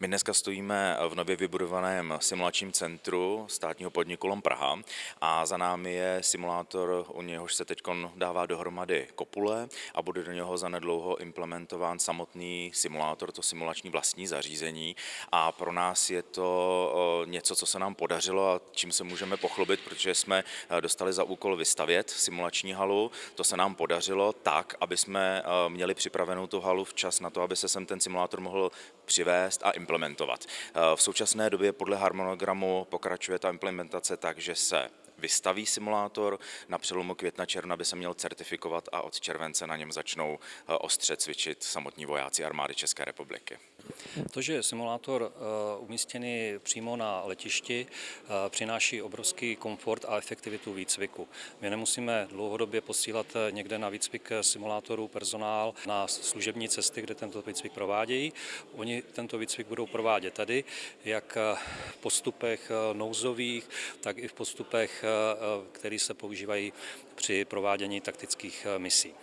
My dneska stojíme v nově vybudovaném simulačním centru státního podniku LOM Praha a za námi je simulátor, u něhož se teď dává dohromady kopule a bude do něho zanedlouho implementován samotný simulátor, to simulační vlastní zařízení a pro nás je to něco, co se nám podařilo a čím se můžeme pochlubit, protože jsme dostali za úkol vystavět simulační halu. To se nám podařilo tak, aby jsme měli připravenou tu halu včas na to, aby se sem ten simulátor mohl přivést a implementovat. Eh, v současné době podle harmonogramu pokračuje ta implementace tak, že se vystaví simulátor. Na přelomu května června by se měl certifikovat a od července na něm začnou eh, ostře cvičit samotní vojáci armády České republiky. To, že simulátor eh, umístěný přímo na letišti, eh, přináší obrovský komfort a efektivitu výcviku. My nemusíme dlouhodobě posílat někde na výcvik simulátorů personál na služební cesty, kde tento výcvik provádějí. Oni tento výcvik budou provádět tady, jak v postupech nouzových, tak i v postupech které se používají při provádění taktických eh, misí.